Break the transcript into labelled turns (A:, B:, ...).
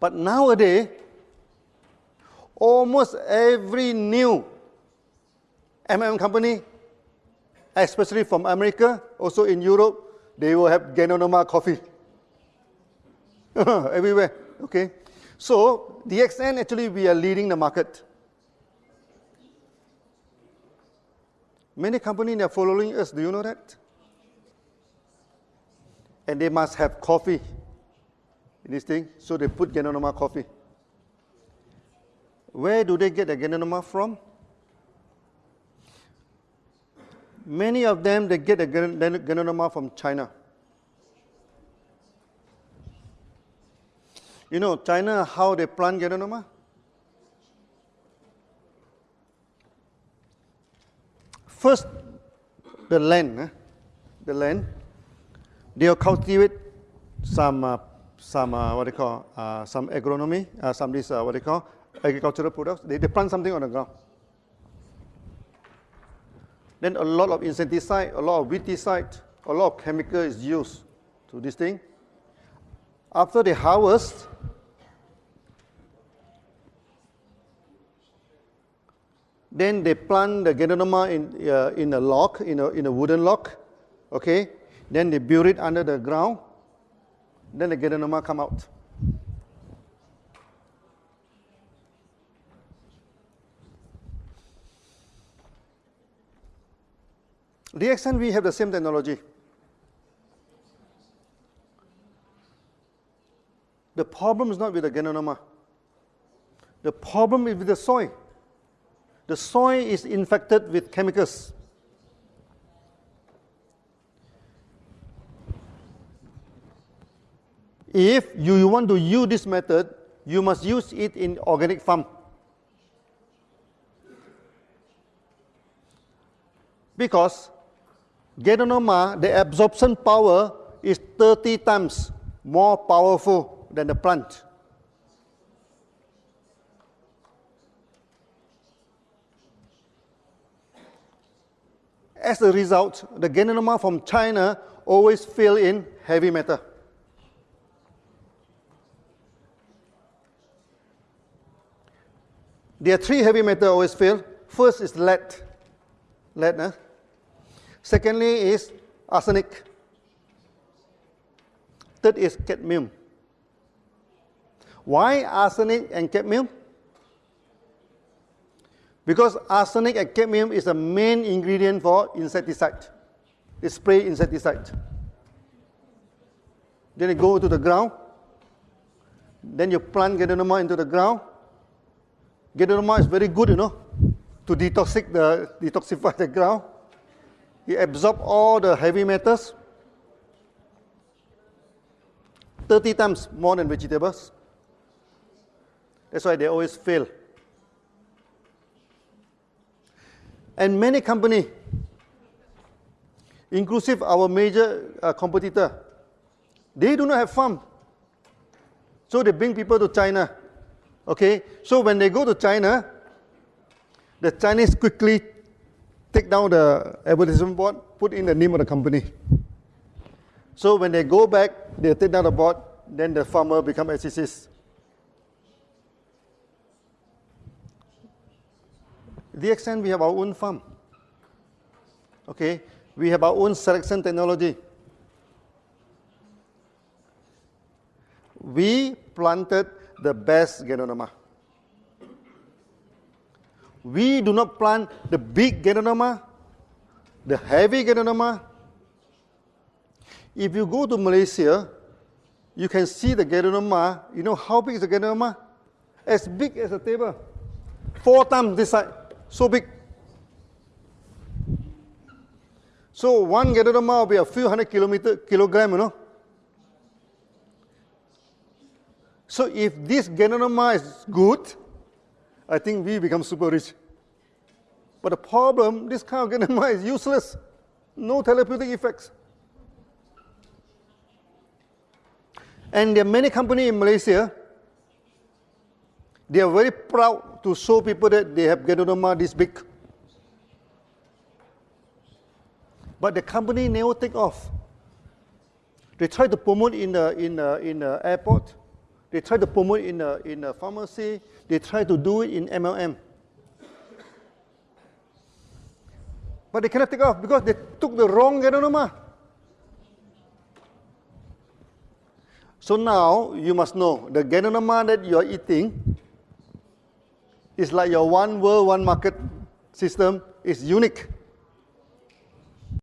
A: But nowadays, almost every new MM company, especially from America, also in Europe, they will have Ganoderma coffee. Everywhere, okay? So, DXN actually, we are leading the market. Many companies are following us, do you know that? And they must have coffee in this thing, so they put Ganoderma coffee. Where do they get the Ganoderma from? Many of them, they get the Ganoderma from China. You know, China, how they plant Ganoderma? First, the land, eh? the land, they'll cultivate some, uh, some uh, what they call, uh, some agronomy, uh, some this, uh, what they call, agricultural products. They, they plant something on the ground. Then a lot of insecticide, a lot of weedicide, a lot of chemical is used to this thing. After they harvest, Then they plant the Ganoderma in, uh, in a lock, in a, in a wooden lock. Okay? Then they bury it under the ground. Then the Ganoderma come out. DXN, we have the same technology. The problem is not with the Ganoderma. The problem is with the soil the soil is infected with chemicals. If you want to use this method, you must use it in organic farm. Because Ganoderma, the absorption power is 30 times more powerful than the plant. As a result, the Ganoderma from China always fill in heavy metal. There are three heavy metal always fail. First is lead. Lead, eh? Secondly is arsenic. Third is cadmium. Why arsenic and cadmium? Because arsenic and cadmium is the main ingredient for insecticide. They spray insecticide. Then it go to the ground. Then you plant Ganoderma into the ground. Ganoderma is very good, you know, to detoxic the, detoxify the ground. It absorbs all the heavy metals 30 times more than vegetables. That's why they always fail. And many companies, inclusive our major uh, competitor, they do not have farm. So they bring people to China. Okay, so when they go to China, the Chinese quickly take down the advertisement board, put in the name of the company. So when they go back, they take down the board, then the farmer become SCCs. DXN, we have our own farm. Okay, we have our own selection technology. We planted the best Ganoderma. We do not plant the big Ganoderma, the heavy Ganoderma. If you go to Malaysia, you can see the Ganoderma. You know how big is the Ganoderma? As big as a table. Four times this size so big. So one Ganoderma will be a few hundred kilometer, kilogram, you know. So if this Ganoderma is good, I think we become super rich. But the problem, this kind of Ganoderma is useless. No therapeutic effects. And there are many companies in Malaysia they are very proud to show people that they have Ganoderma this big. But the company never take off. They try to promote in the, in the, in the airport. They try to promote in a, in a pharmacy. They try to do it in MLM. But they cannot take off because they took the wrong Ganoderma. So now you must know the Ganoderma that you are eating is like your one world, one market system is unique.